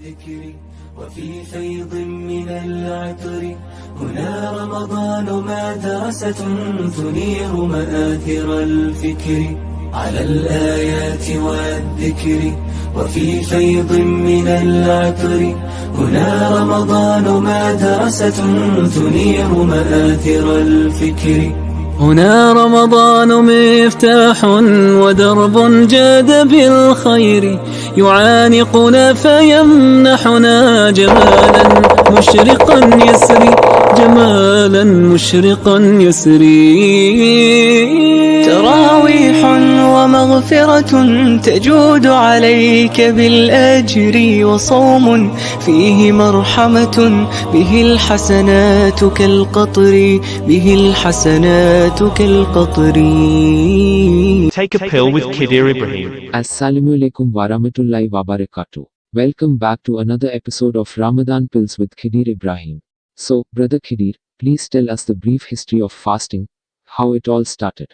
والذكر وفي فيض من العطر. هنا رمضان مدرسة تنير مآثر الفكر على الآيات والذكر وفي فيض من العطر. هنا رمضان مدرسة تنير مآثر الفكر هنا رمضان مفتاح ودرب جاد بالخير. يعانقنا فيمنحنا جمالا مشرقا يسري. مشرقا يسري تراويح ومغفرة تجود عليك بالأجر وصوم فيه مرحمة به الحسنات كالقطر به الحسنات كالقطر Take a pill with Kidir Ibrahim. Assalamu alaikum warahmatullahi wabarakatuh. Welcome back to another episode of Ramadan Pills with Khidir Ibrahim. So, Brother Khidir, please tell us the brief history of fasting, how it all started.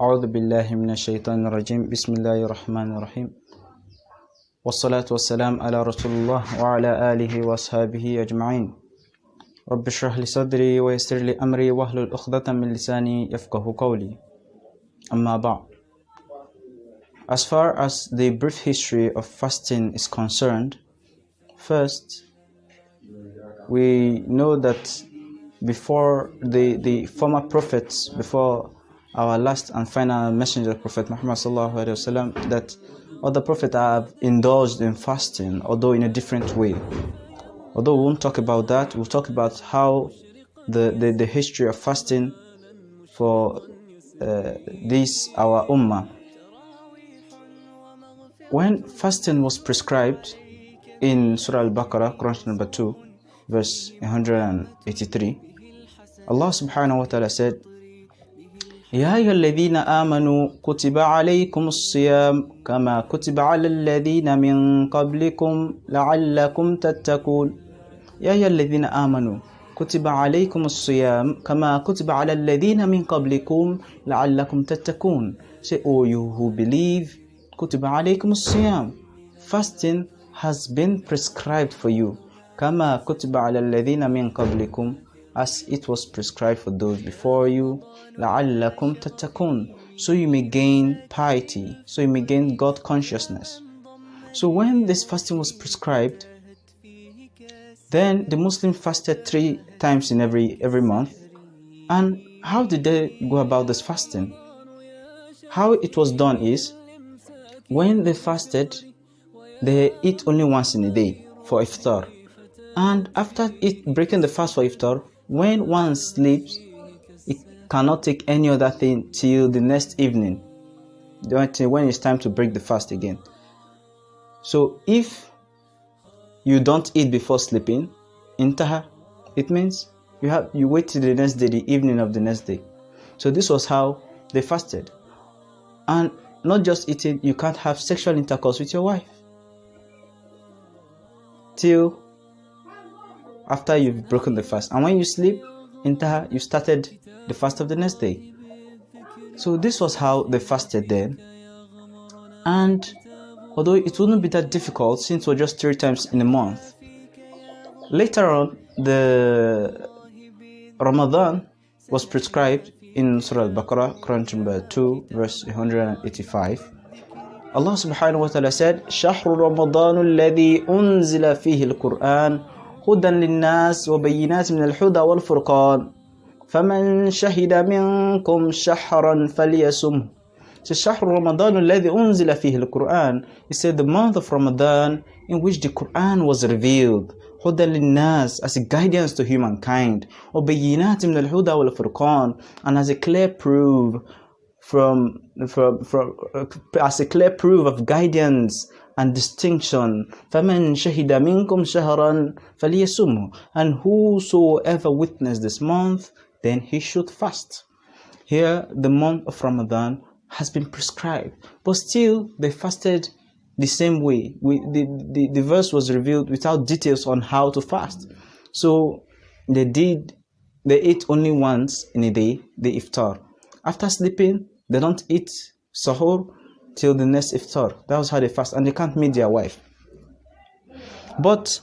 أعوذ بالله من الشيطان الرجيم بسم الله الرحمن الرحيم والصلاة والسلام على رسول الله وعلى آله وأصحابه أجمعين رب اشرح لي صدري ويسر لي أمري واحلل عقدة من لساني يفقه قولي أما بعد As far as the brief history of fasting is concerned, first we know that before the, the former prophets, before our last and final messenger, Prophet Muhammad wasallam, that other prophets have indulged in fasting, although in a different way. Although we won't talk about that, we'll talk about how the, the, the history of fasting for uh, this our ummah. When fasting was prescribed in Surah Al-Baqarah, Quran number 2, verse 183, Allah subhanahu wa ta'ala said, يا أيها الذين آمنوا كتب عليكم الصيام كما كتب على الذين من قبلكم لعلكم تتقون. يا أيها الذين آمنوا كتب عليكم الصيام كما كتب على الذين من قبلكم لعلكم تتقون. Say, oh you who believe, كتب عليكم الصيام. Fasting has been prescribed for you كما كتب على الذين من قبلكم. as it was prescribed for those before you لعلكم تتقون so you may gain piety so you may gain God consciousness so when this fasting was prescribed then the Muslim fasted three times in every every month and how did they go about this fasting how it was done is when they fasted they eat only once in a day for iftar and after it breaking the fast for iftar when one sleeps it cannot take any other thing till the next evening. When it's time to break the fast again. So if you don't eat before sleeping intaha it means you have you wait till the next day the evening of the next day. So this was how they fasted. And not just eating you can't have sexual intercourse with your wife. Till after you've broken the fast. And when you sleep intaha you started the fast of the next day. So this was how they fasted then. And although it wouldn't be that difficult since was just three times in a month later on the ramadan was prescribed in surah al-baqarah quran number 2 verse 185 allah subhanahu wa ta'ala said ramadan alladhi unzila fihi al-quran هدى للناس وبينات من الهدى والفرقان. فمن شهد منكم شهرا فليصمه So شهر رمضان الذي أنزل فيه القرآن. He said the month of Ramadan in which the Quran was revealed. هدى للناس as a guidance to humankind. وبينات من الهدى والفرقان. And as a clear proof from, from, from uh, as a clear proof of guidance and distinction فَمَنْ شَهِدَ مِنْكُمْ شَهْرًا فَلْيَسُمْهُ and whosoever witnessed this month then he should fast here the month of Ramadan has been prescribed but still they fasted the same way we, the, the, the verse was revealed without details on how to fast so they did they ate only once in a day the iftar after sleeping they don't eat sahur till the next iftar. That was how they fast, and they can't meet their wife. But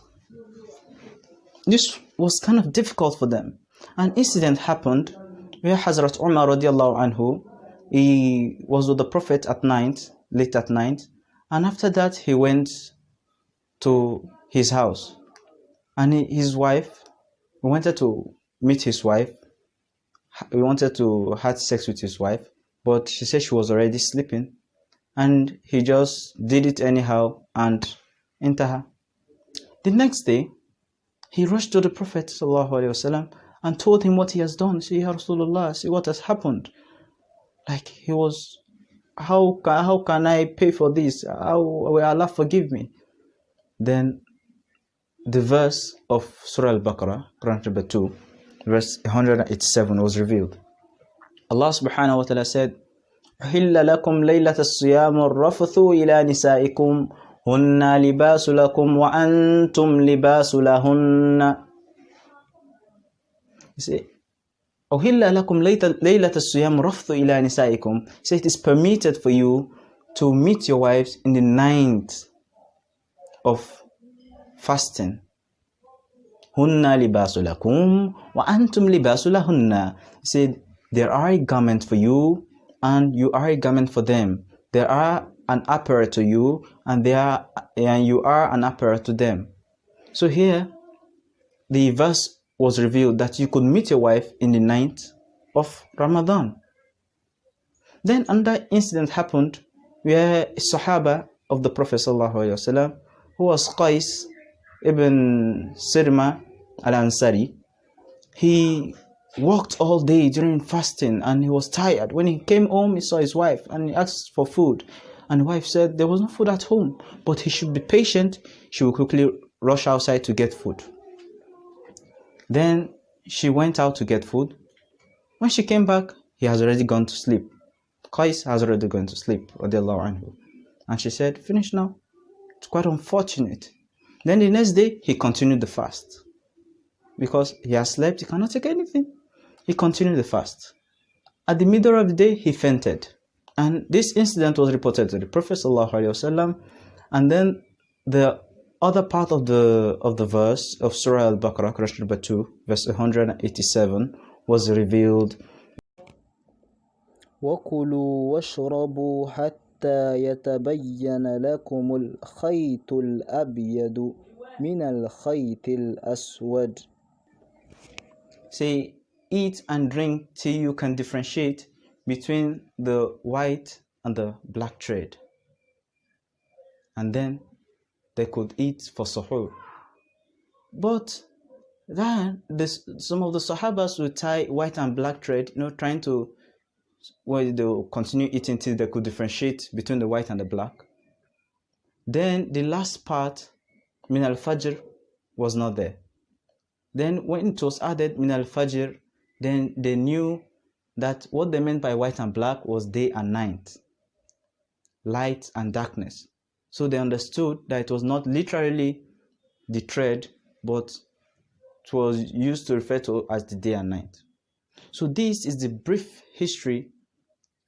this was kind of difficult for them. An incident happened where Hazrat Umar radiallahu anhu, he was with the Prophet at night, late at night, and after that he went to his house. And his wife, he wanted to meet his wife, he wanted to have sex with his wife, but she said she was already sleeping. And he just did it anyhow and enter her. The next day, he rushed to the Prophet وسلم, and told him what he has done. See, Ya Rasulullah, see what has happened. Like he was, how can, how can I pay for this? How will Allah forgive me? Then the verse of Surah Al-Baqarah, Quran chapter 2, verse 187 was revealed. Allah subhanahu wa ta'ala said, أحل لكم ليلة الصيام الرفث إلى نسائكم هن لباس لكم وأنتم لباس لهن You see, أحل لكم ليلة الصيام الرفث إلى نسائكم So it is permitted for you to meet your wives in the ninth of fasting libasu lakum wa antum libasu lahunna. He said, there are a garment for you and you are a garment for them. There are an apparel to you and they are and you are an apparel to them. So here the verse was revealed that you could meet your wife in the ninth of Ramadan. Then another incident happened where a Sahaba of the Prophet ﷺ, who was Qais ibn Sirma al-Ansari, he worked all day during fasting and he was tired. When he came home, he saw his wife and he asked for food. And the wife said there was no food at home, but he should be patient. She will quickly rush outside to get food. Then she went out to get food. When she came back, he has already gone to sleep. Qais has already gone to sleep. And she said, Finish now. It's quite unfortunate. Then the next day, he continued the fast. Because he has slept, he cannot take anything. He continued the fast. At the middle of the day, he fainted. And this incident was reported to the Prophet ﷺ, and then the other part of the of the verse of Surah Al-Baqarah, Quran number 2, verse 187, was revealed. وكلوا واشربوا حتى يتبين لكم الخيط الأبيض من الخيط الأسود Say, eat and drink till you can differentiate between the white and the black thread. And then they could eat for suhoor. But then this, some of the Sahabas would tie white and black thread, you know, trying to well, they'll continue eating till they could differentiate between the white and the black. Then the last part, min al fajr, was not there. Then when it was added min al fajr, then they knew that what they meant by white and black was day and night, light and darkness. So they understood that it was not literally the thread, but it was used to refer to as the day and night. So this is the brief history,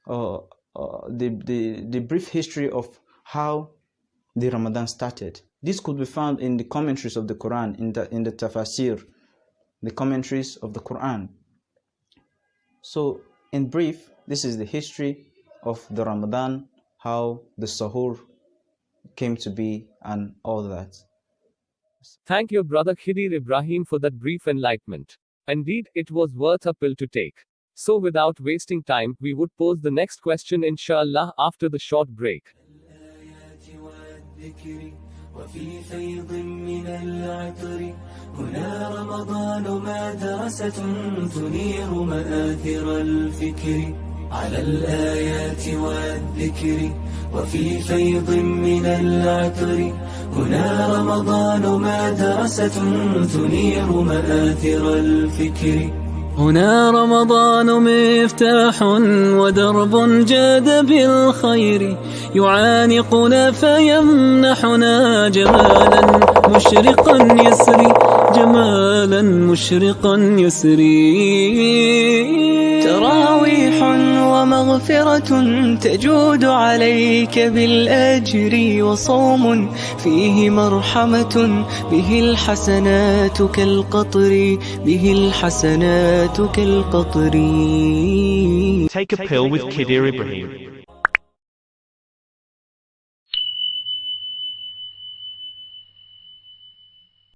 uh, uh, the, the, the brief history of how the Ramadan started. This could be found in the commentaries of the Quran, in the, in the tafsir, the commentaries of the Quran. So, in brief, this is the history of the Ramadan, how the Sahur came to be, and all that. Thank your brother Khidir Ibrahim for that brief enlightenment. Indeed, it was worth a pill to take. So, without wasting time, we would pose the next question, inshallah, after the short break. وفي فيض من العطر هنا رمضان مدرسة تنير مآثر الفكر على الآيات والذكر. وفي فيض من العطر هنا رمضان مدرسة تنير مآثر الفكر هنا رمضان مفتاح ودرب جاد بالخير. يعانقنا فيمنحنا جمالا مشرقا يسري. جمالا مشرقا يسري. تراويح ومغفرة تجود عليك بالأجر وصوم فيه مرحمة. به الحسنات كالقطر به الحسنات كالقطر. Take a pill with Kidir Ibrahim.